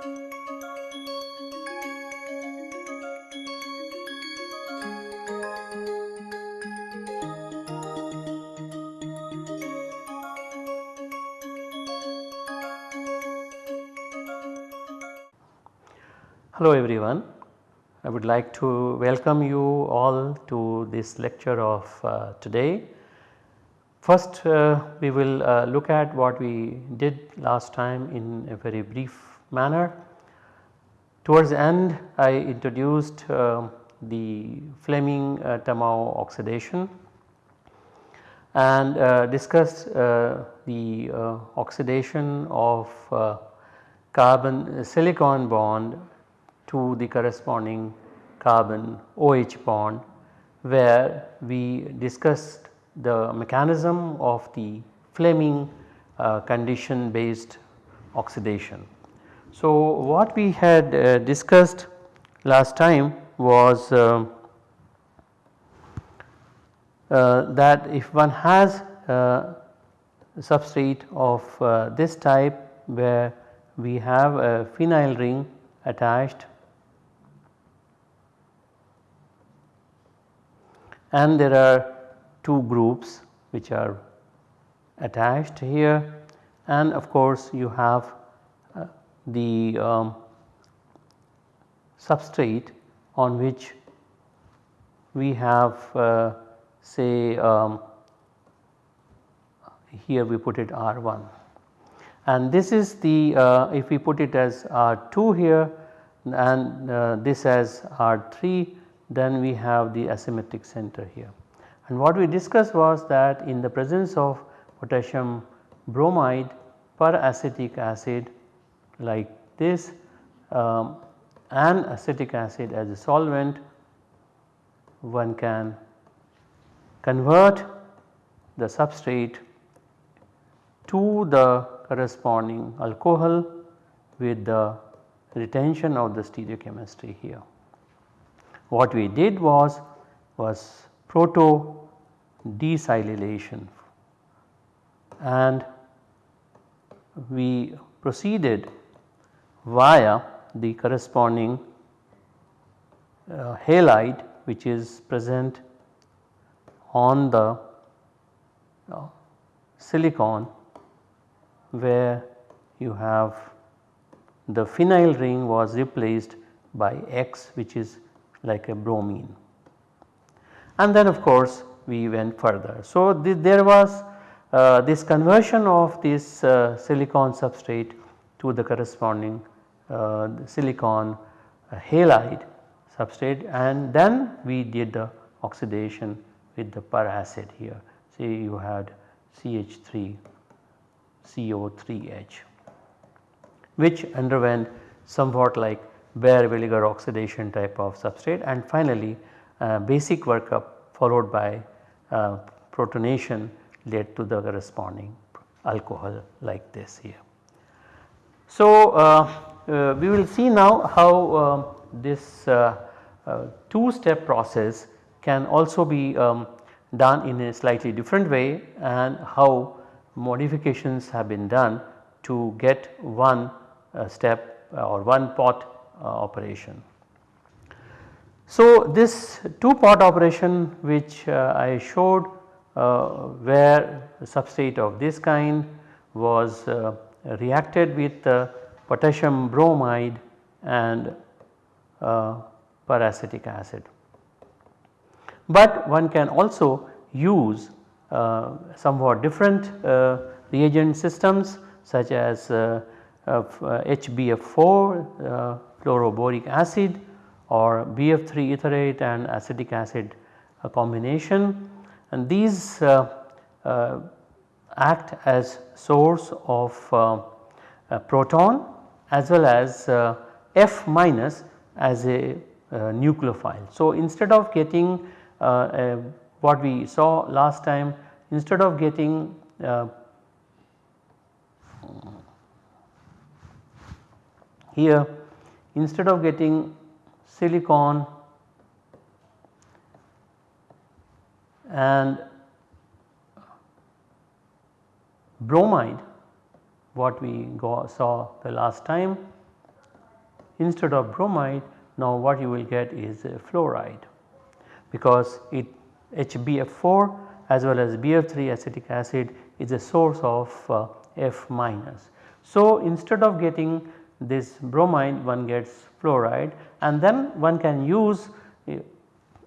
Hello everyone. I would like to welcome you all to this lecture of uh, today. First uh, we will uh, look at what we did last time in a very brief manner. Towards the end I introduced uh, the Fleming uh, Tamao oxidation and uh, discussed the oxidation of carbon silicon bond to the corresponding carbon OH bond where we discussed the mechanism of the Fleming uh, condition based oxidation. So, what we had uh, discussed last time was uh, uh that if one has a substrate of uh, this type where we have a phenyl ring attached and there are two groups which are attached here and of course you have uh, the um, substrate on which we have uh, say um, here we put it R1 and this is the uh, if we put it as R2 here and uh, this as R3 then we have the asymmetric center here. And what we discussed was that in the presence of potassium bromide per acetic acid like this um, and acetic acid as a solvent one can convert the substrate to the corresponding alcohol with the retention of the stereochemistry here. What we did was was proto desilylation and we proceeded via the corresponding uh, halide which is present on the uh, silicon where you have the phenyl ring was replaced by X which is like a bromine. And then of course we went further. So th there was uh, this conversion of this uh, silicon substrate to the corresponding silicon uh, halide substrate and then we did the oxidation with the per acid here. Say you had CH3 CO3H which underwent somewhat like Baeyer-Villiger oxidation type of substrate and finally uh, basic workup followed by uh, protonation led to the corresponding alcohol like this here. So, uh, uh we will see now how um, this uh, uh, two step process can also be um, done in a slightly different way and how modifications have been done to get one step or one pot uh, operation. So, this two pot operation which uh, I showed uh, where substrate of this kind was reacted with potassium bromide and peracetic acid. But one can also use uh, somewhat different uh, reagent systems such as uh, HBF4 fluoroboric acid or BF3 etherate and acetic acid combination and these uh, uh, act as source of uh, proton as well as uh, F minus as a uh, nucleophile. So, instead of getting uh, what we saw last time instead of getting here instead of getting silicon and bromide what we saw the last time instead of bromide now what you will get is fluoride because it HBF4 as well as BF3 acetic acid is a source of uh, F minus. So, instead of getting this bromide one gets fluoride and then one can use uh,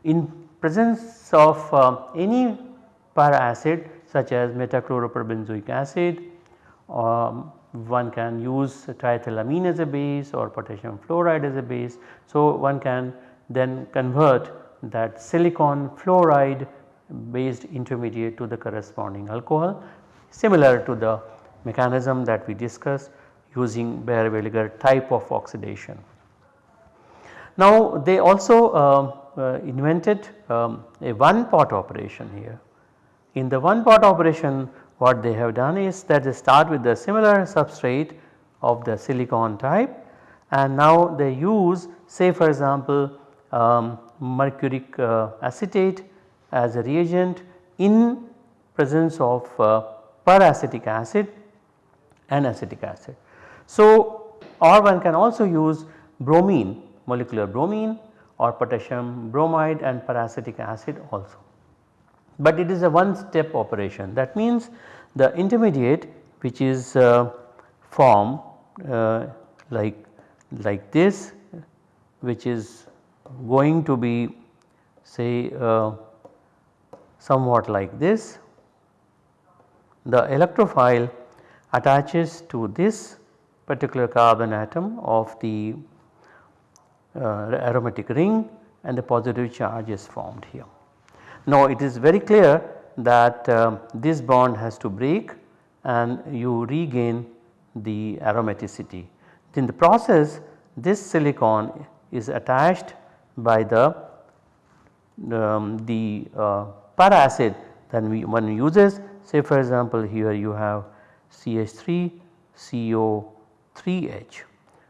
in presence of uh, any para acid such as metachloroperbenzoic acid um, one can use triethylamine as a base or potassium fluoride as a base. So, one can then convert that silicon fluoride based intermediate to the corresponding alcohol similar to the mechanism that we discussed using Baeyer-Villiger type of oxidation. Now they also uh, uh, invented um, a one pot operation here. In the one pot operation what they have done is that they start with the similar substrate of the silicon type and now they use say for example um, mercuric uh, acetate as a reagent in presence of uh, peracetic acid and acetic acid. So, or one can also use bromine molecular bromine or potassium bromide and peracetic acid also. But it is a one step operation that means the intermediate which is uh, formed uh, like like this which is going to be say uh, somewhat like this the electrophile attaches to this particular carbon atom of the uh, aromatic ring and the positive charge is formed here. Now it is very clear that uh, this bond has to break and you regain the aromaticity. In the process this silicon is attached by the um, the uh, para acid then we one uses say for example here you have CH3 CO3H.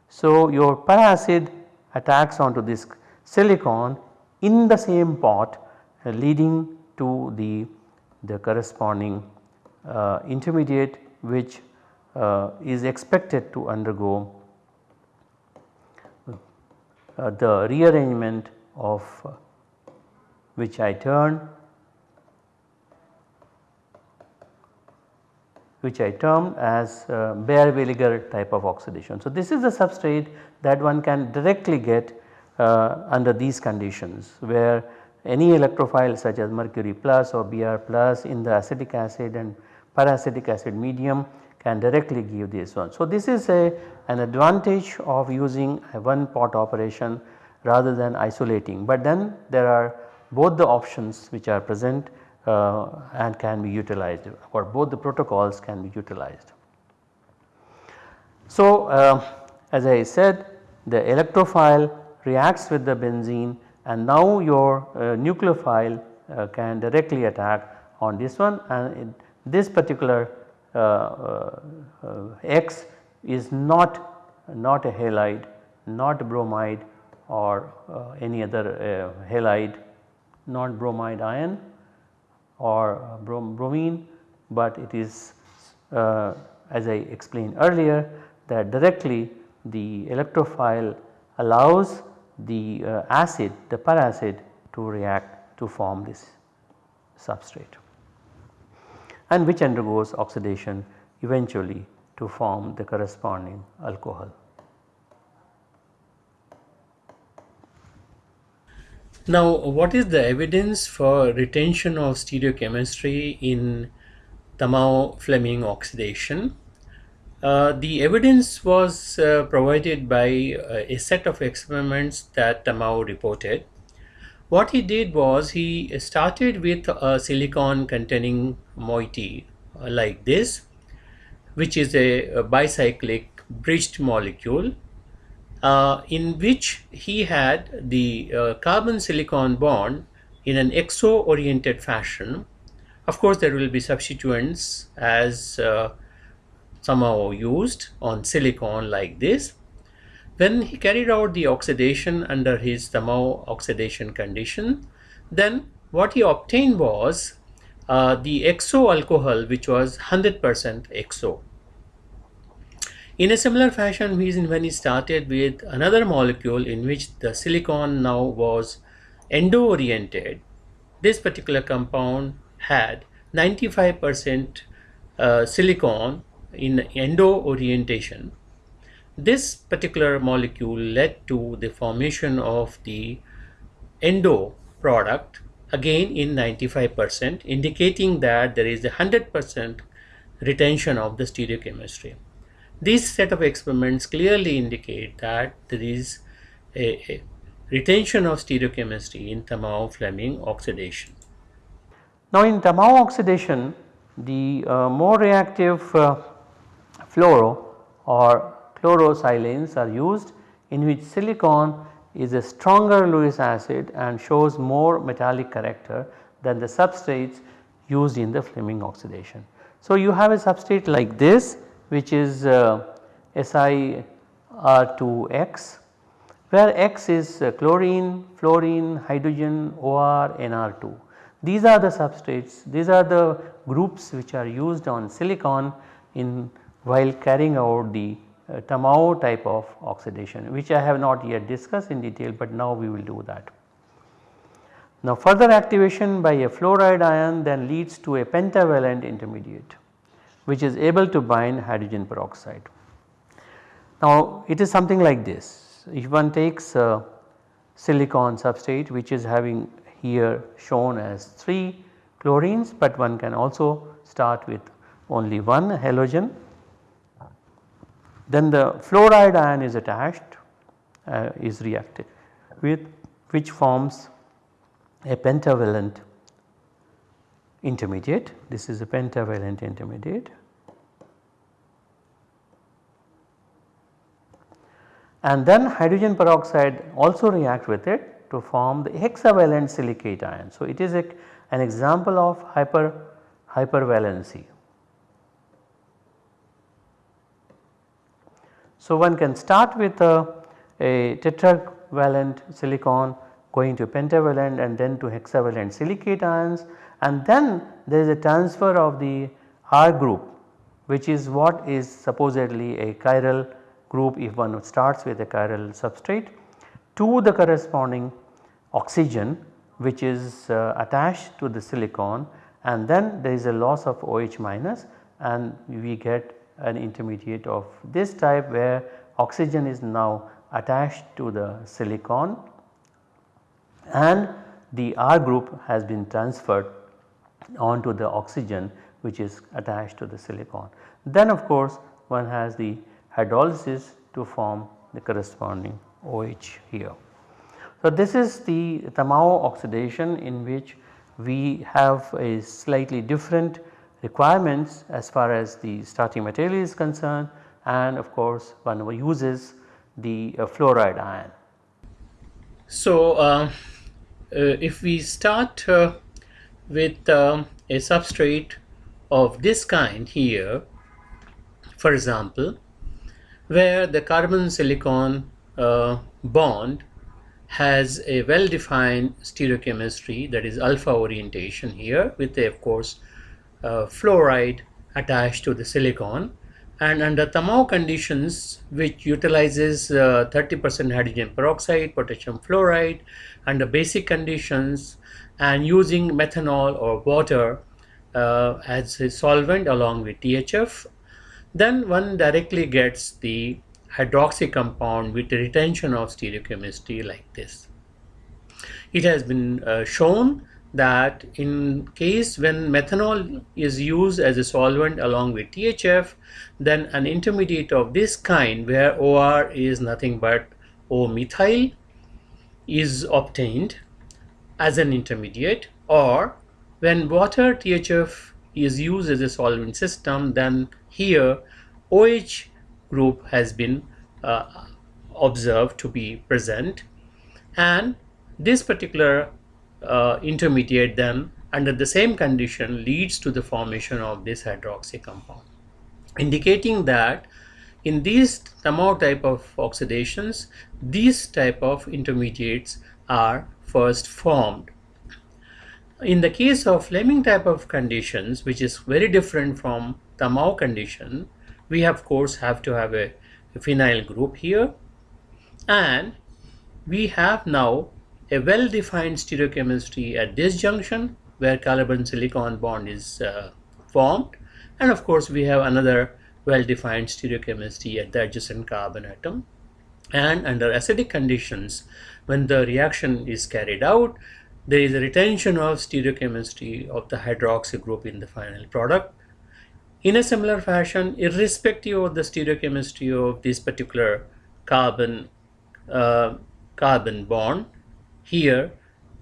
So your para acid attacks onto this silicon in the same pot uh, leading to the, the corresponding uh, intermediate which uh, is expected to undergo uh, the rearrangement of uh, which I turn which I termed as uh, Baeyer-Villiger type of oxidation. So, this is the substrate that one can directly get uh, under these conditions where any electrophile such as mercury plus or Br plus in the acetic acid and peracetic acid medium can directly give this one. So, this is a an advantage of using a one pot operation rather than isolating, but then there are both the options which are present uh, and can be utilized or both the protocols can be utilized. So, uh, as I said the electrophile reacts with the benzene and now your uh, nucleophile uh, can directly attack on this one. And this particular uh, X is not, not a halide, not bromide or any other halide, not bromide ion or brom bromine, but it is uh, as I explained earlier that directly the electrophile allows the uh, acid the peracid to react to form this substrate and which undergoes oxidation eventually to form the corresponding alcohol. Now what is the evidence for retention of stereochemistry in Tamao-Fleming oxidation? Uh, the evidence was uh, provided by uh, a set of experiments that Tamao reported. What he did was he started with a silicon containing moiety uh, like this which is a, a bicyclic bridged molecule uh, in which he had the carbon silicon bond in an exo oriented fashion. Of course, there will be substituents as somehow used on silicon like this. When he carried out the oxidation under his Tamao oxidation condition, then what he obtained was uh, the exo alcohol which was 100% exo. In a similar fashion, when he started with another molecule in which the silicon now was endo-oriented, this particular compound had 95% uh, silicon in endo orientation. This particular molecule led to the formation of the endo product again in 95% indicating that there is a 100% retention of the stereochemistry. This set of experiments clearly indicate that there is a, a retention of stereochemistry in Tamao-Fleming oxidation. Now in Tamao oxidation the uh, more reactive uh, fluoro or chlorosilane are used in which silicon is a stronger Lewis acid and shows more metallic character than the substrates used in the Fleming oxidation. So you have a substrate like this which is uh, SiR2X where X is uh, chlorine, fluorine, hydrogen, OR, NR2. These are the substrates, these are the groups which are used on silicon in while carrying out the uh, Tamao type of oxidation which I have not yet discussed in detail but now we will do that. Now further activation by a fluoride ion then leads to a pentavalent intermediate which is able to bind hydrogen peroxide. Now it is something like this if one takes a silicon substrate which is having here shown as 3 chlorines but one can also start with only one halogen then the fluoride ion is attached uh, is reacted with which forms a pentavalent intermediate. This is a pentavalent intermediate. And then hydrogen peroxide also react with it to form the hexavalent silicate ion. So, it is a, an example of hyper hypervalency. So, one can start with a, a tetravalent silicon going to pentavalent and then to hexavalent silicate ions and then there is a transfer of the R group which is what is supposedly a chiral group if one starts with a chiral substrate to the corresponding oxygen which is uh, attached to the silicon and then there is a loss of OH minus and we get an intermediate of this type where oxygen is now attached to the silicon and the R group has been transferred onto the oxygen which is attached to the silicon. Then of course one has the hydrolysis to form the corresponding OH here. So this is the Tamao oxidation in which we have a slightly different requirements as far as the starting material is concerned and of course one uses the uh, fluoride ion. So uh, uh, if we start uh, with um, a substrate of this kind here for example where the carbon silicon uh, bond has a well defined stereochemistry that is alpha orientation here with a, of course uh, fluoride attached to the silicon and under Tamao conditions which utilizes 30% uh, hydrogen peroxide, potassium fluoride under basic conditions and using methanol or water uh, as a solvent along with THF then one directly gets the hydroxy compound with retention of stereochemistry like this. It has been uh, shown that in case when methanol is used as a solvent along with THF then an intermediate of this kind where OR is nothing but O-methyl is obtained as an intermediate or when water THF is used as a solvent system then here OH group has been uh, observed to be present. And this particular uh, intermediate them under the same condition leads to the formation of this hydroxy compound indicating that in these Tamao type of oxidations these type of intermediates are first formed. In the case of Fleming type of conditions which is very different from Tamao condition we of course have to have a, a phenyl group here and we have now a well defined stereochemistry at this junction where carbon silicon bond is uh, formed. And of course we have another well defined stereochemistry at the adjacent carbon atom. And under acidic conditions when the reaction is carried out there is a retention of stereochemistry of the hydroxy group in the final product. In a similar fashion irrespective of the stereochemistry of this particular carbon uh, carbon bond here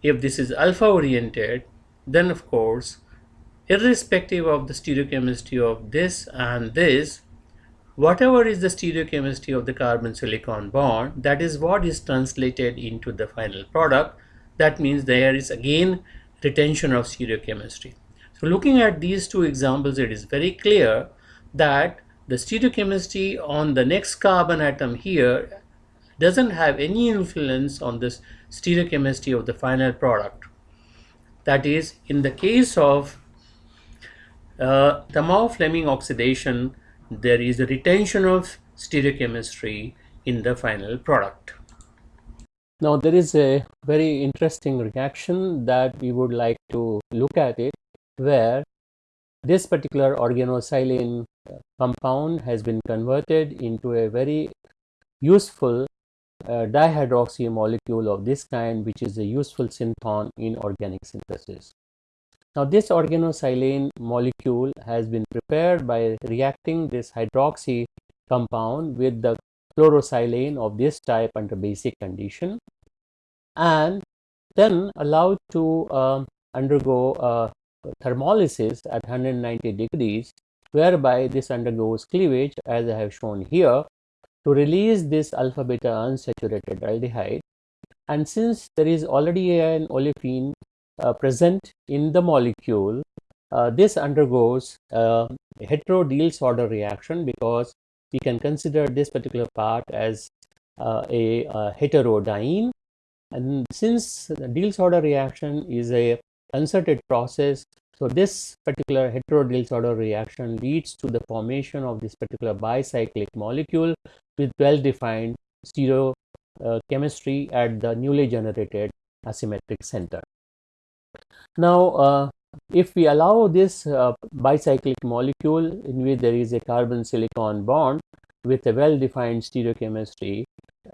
if this is alpha oriented then of course irrespective of the stereochemistry of this and this whatever is the stereochemistry of the carbon silicon bond that is what is translated into the final product. That means there is again retention of stereochemistry. So looking at these two examples it is very clear that the stereochemistry on the next carbon atom here doesn't have any influence on this stereochemistry of the final product that is in the case of uh, Tamao-Fleming oxidation there is a retention of stereochemistry in the final product. Now there is a very interesting reaction that we would like to look at it where this particular organosilane compound has been converted into a very useful uh, dihydroxy molecule of this kind which is a useful synthon in organic synthesis. Now this organosilane molecule has been prepared by reacting this hydroxy compound with the chlorosilane of this type under basic condition and then allowed to uh, undergo uh, thermolysis at 190 degrees whereby this undergoes cleavage as I have shown here to release this alpha beta unsaturated aldehyde. And since there is already an olefin uh, present in the molecule, uh, this undergoes uh, a hetero-Diels-Alder reaction because we can consider this particular part as uh, a, a heterodiene and since the Diels-Alder reaction is a concerted process so this particular hetero-Diels-Alder reaction leads to the formation of this particular bicyclic molecule with well-defined stereo uh, chemistry at the newly generated asymmetric center. Now, uh, if we allow this uh, bicyclic molecule in which there is a carbon silicon bond with a well-defined stereochemistry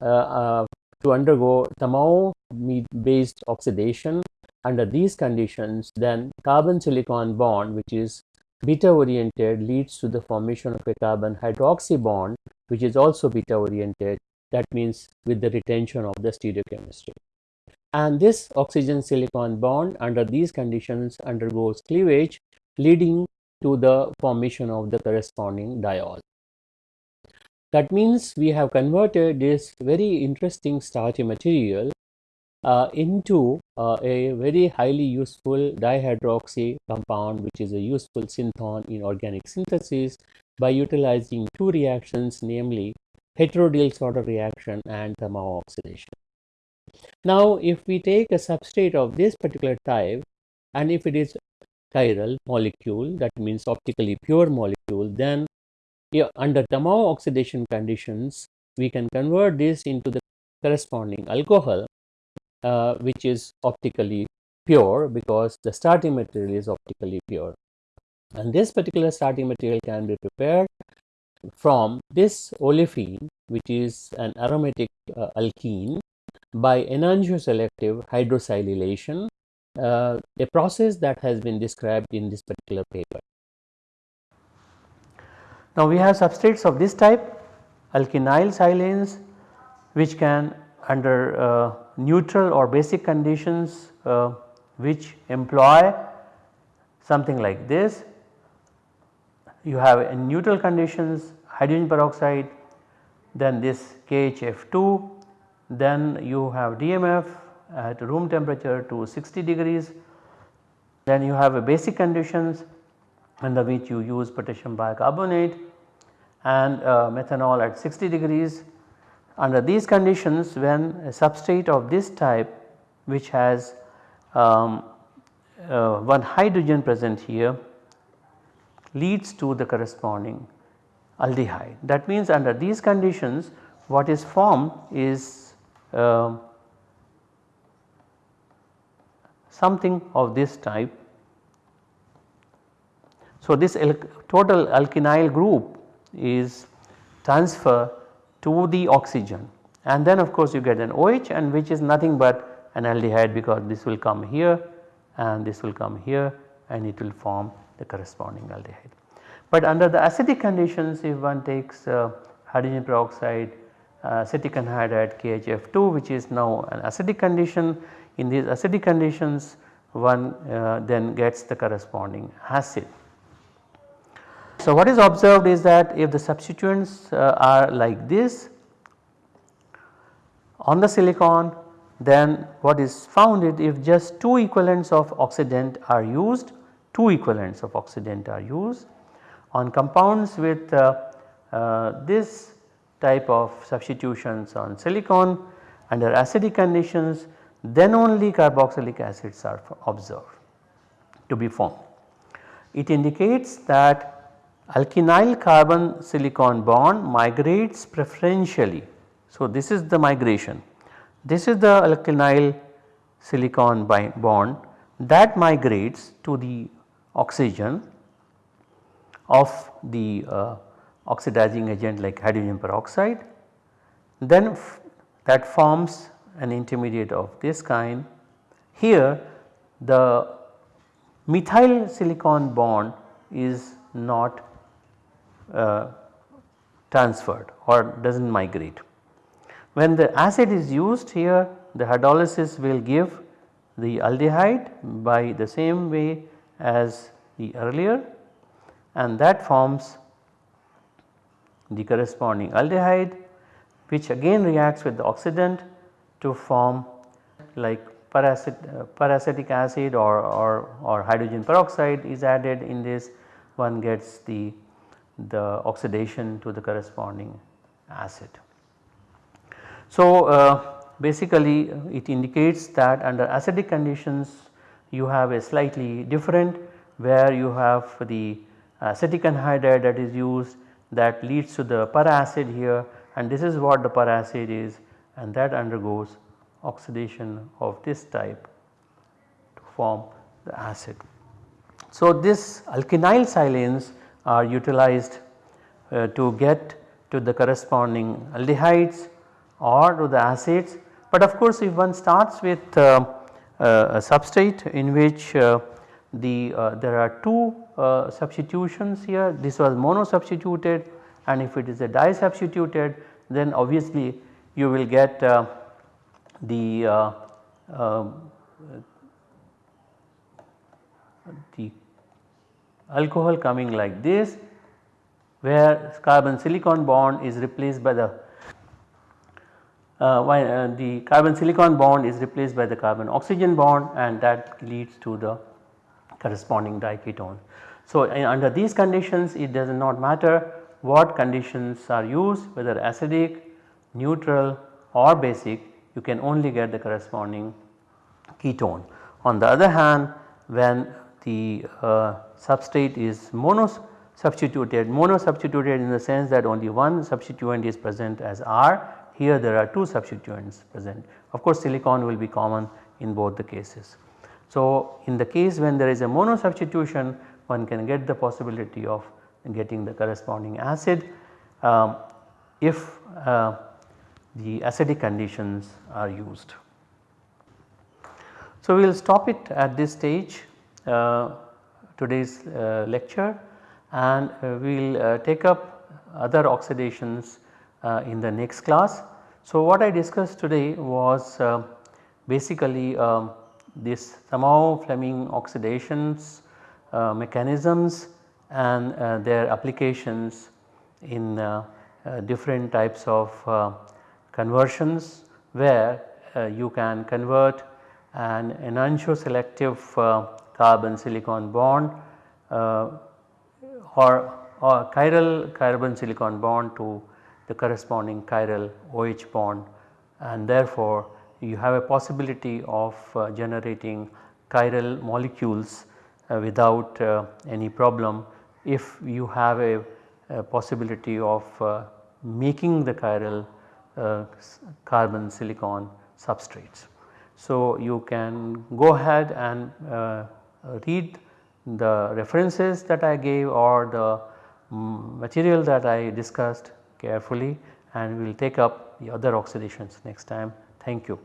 uh, uh to undergo Tamao based oxidation under these conditions, then carbon silicon bond, which is beta oriented, leads to the formation of a carbon hydroxy bond, which is also beta oriented. That means with the retention of the stereochemistry and this oxygen silicon bond under these conditions undergoes cleavage leading to the formation of the corresponding diol. That means we have converted this very interesting starchy material into uh, a very highly useful dihydroxy compound which is a useful synthon in organic synthesis by utilizing two reactions namely hetero-Diels-Alder reaction and Tamao oxidation. Now, if we take a substrate of this particular type and if it is chiral molecule that means optically pure molecule then yeah, under Tamao oxidation conditions we can convert this into the corresponding alcohol uh, which is optically pure because the starting material is optically pure and this particular starting material can be prepared from this olefin which is an aromatic uh, alkene by enantioselective hydrosilylation, uh, a process that has been described in this particular paper. Now, we have substrates of this type alkynyl silanes which can under uh, neutral or basic conditions uh, which employ something like this. You have in neutral conditions hydrogen peroxide then this KHF2 then you have DMF at room temperature to 60 degrees. Then you have a basic conditions under which you use potassium bicarbonate and uh, methanol at 60 degrees. Under these conditions when a substrate of this type which has um, uh, one hydrogen present here leads to the corresponding aldehyde. That means under these conditions what is formed is uh, something of this type. So, this al total alkynyl group is transferred to the oxygen and then of course you get an OH and which is nothing but an aldehyde because this will come here and this will come here and it will form the corresponding aldehyde. But under the acidic conditions if one takes uh, hydrogen peroxide uh, acetic anhydride KHF2 which is now an acidic condition in these acidic conditions one uh, then gets the corresponding acid. So what is observed is that if the substituents uh, are like this on the silicon then what is found is if just 2 equivalents of oxidant are used 2 equivalents of oxidant are used on compounds with uh, uh, this type of substitutions on silicon under acidic conditions then only carboxylic acids are observed to be formed. It indicates that alkynyl carbon silicon bond migrates preferentially. So, this is the migration this is the alkynyl silicon bond that migrates to the oxygen of the uh, oxidizing agent like hydrogen peroxide then that forms an intermediate of this kind. Here the methyl silicon bond is not uh, transferred or does not migrate. When the acid is used here the hydrolysis will give the aldehyde by the same way as the earlier and that forms the corresponding aldehyde which again reacts with the oxidant to form like uh, peracetic acid or, or, or hydrogen peroxide is added in this one gets the, the oxidation to the corresponding acid. So, uh, basically it indicates that under acidic conditions you have a slightly different where you have the acetic anhydride that is used that leads to the peracid here and this is what the peracid is and that undergoes oxidation of this type to form the acid. So, this alkynyl silanes are utilized uh, to get to the corresponding aldehydes or to the acids. But of course, if one starts with uh, uh, a substrate in which uh, the uh, there are two substitutions here this was mono substituted and if it is a di substituted then obviously you will get the um, the alcohol coming like this where carbon silicon bond is replaced by the uh, uh, the carbon silicon bond is replaced by the carbon oxygen bond and that leads to the corresponding diketone. So, under these conditions it does not matter what conditions are used whether acidic, neutral or basic you can only get the corresponding ketone. On the other hand when the uh, substrate is mono substituted, mono substituted in the sense that only one substituent is present as R here there are 2 substituents present. Of course silicon will be common in both the cases. So in the case when there is a mono substitution one can get the possibility of getting the corresponding acid um, if uh, the acidic conditions are used. So we will stop it at this stage today's uh, lecture and uh, we will uh, take up other oxidations uh, in the next class. So what I discussed today was basically um, this Tamao Fleming oxidations uh, mechanisms and uh, their applications in uh, different types of conversions where you can convert an enantioselective carbon silicon bond or, or chiral carbon silicon bond to the corresponding chiral OH bond and therefore you have a possibility of uh, generating chiral molecules uh, without uh, any problem if you have a uh, possibility of uh, making the chiral uh, carbon silicon substrates. So, you can go ahead and uh, read the references that I gave or the um, material that I discussed carefully and we will take up the other oxidations next time. Thank you.